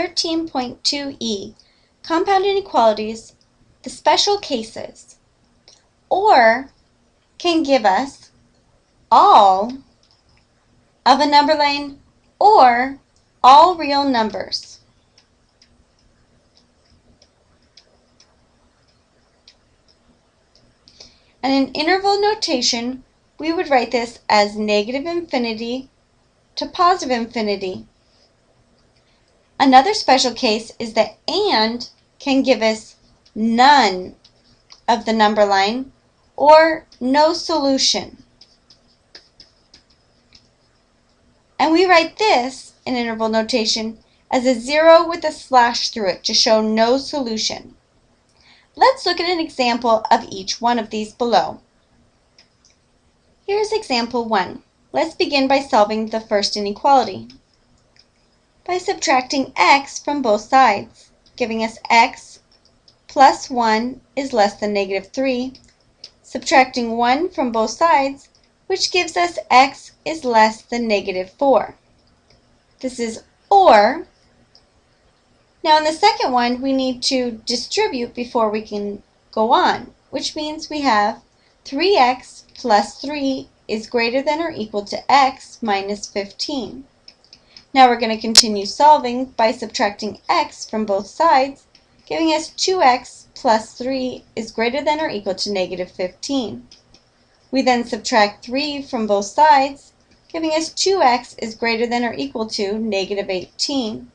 13.2e, compound inequalities, the special cases, or can give us all of a number line or all real numbers. And in interval notation, we would write this as negative infinity to positive infinity. Another special case is that AND can give us none of the number line or no solution. And we write this in interval notation as a zero with a slash through it to show no solution. Let's look at an example of each one of these below. Here's example 1. Let's begin by solving the first inequality. By subtracting x from both sides, giving us x plus 1 is less than negative 3, subtracting 1 from both sides, which gives us x is less than negative 4. This is OR now in the second one, we need to distribute before we can go on, which means we have 3x plus 3 is greater than or equal to x minus 15. Now we're going to continue solving by subtracting x from both sides, giving us 2x plus 3 is greater than or equal to negative 15. We then subtract 3 from both sides, giving us 2x is greater than or equal to negative 18.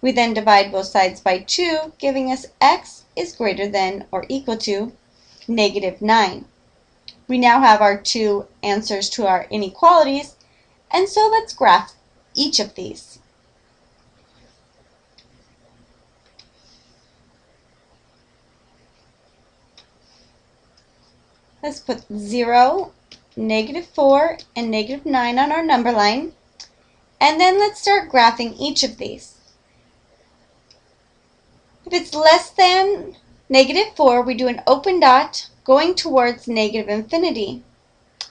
We then divide both sides by 2, giving us x is greater than or equal to negative 9. We now have our two answers to our inequalities, and so let's graph each of these. Let's put 0, negative 4, and negative 9 on our number line. And then let's start graphing each of these. If it's less than negative 4, we do an open dot going towards negative infinity.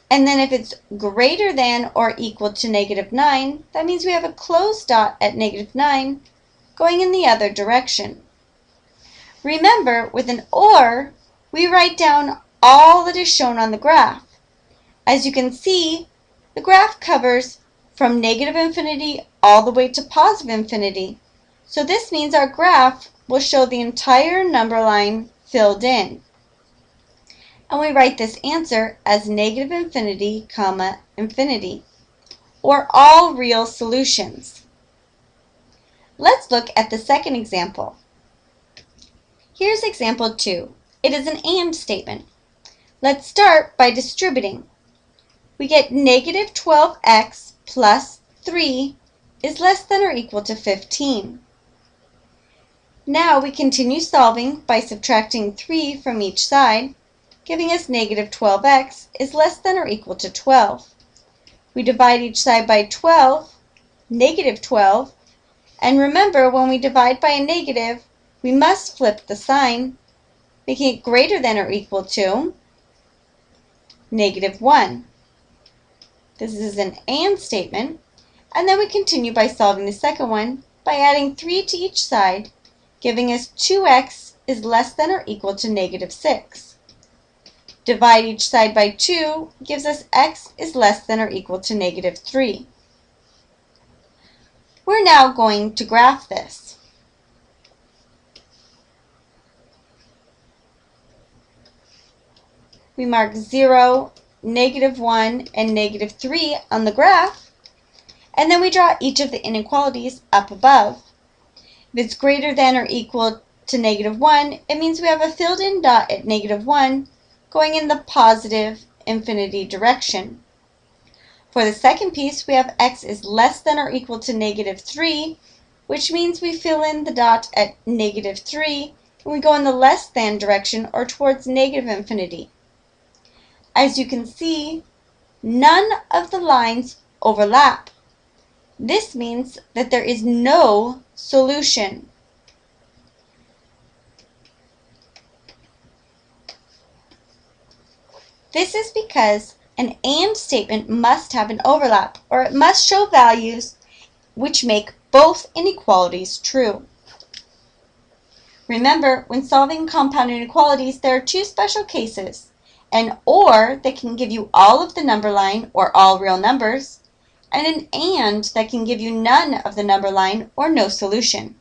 And then if it's greater than or equal to negative 9, that means we have a closed dot at negative 9 going in the other direction. Remember, with an OR, we write down all that is shown on the graph. As you can see, the graph covers from negative infinity all the way to positive infinity. So this means our graph will show the entire number line filled in. And we write this answer as negative infinity, comma, infinity, or all real solutions. Let's look at the second example. Here's example 2. It is an AND statement. Let's start by distributing. We get negative 12x plus 3 is less than or equal to 15. Now we continue solving by subtracting 3 from each side, giving us negative 12x is less than or equal to 12. We divide each side by 12, negative 12, and remember when we divide by a negative, we must flip the sign, making it greater than or equal to negative 1. This is an AND statement, and then we continue by solving the second one by adding 3 to each side giving us 2x is less than or equal to negative 6. Divide each side by 2 gives us x is less than or equal to negative 3. We're now going to graph this. We mark 0, negative 1, and negative 3 on the graph, and then we draw each of the inequalities up above. If it's greater than or equal to negative 1, it means we have a filled in dot at negative 1 going in the positive infinity direction. For the second piece, we have x is less than or equal to negative 3, which means we fill in the dot at negative 3, and we go in the less than direction or towards negative infinity. As you can see, none of the lines overlap. This means that there is no solution. This is because an AND statement must have an overlap, or it must show values which make both inequalities true. Remember, when solving compound inequalities, there are two special cases. An OR that can give you all of the number line or all real numbers, and an AND that can give you none of the number line or no solution.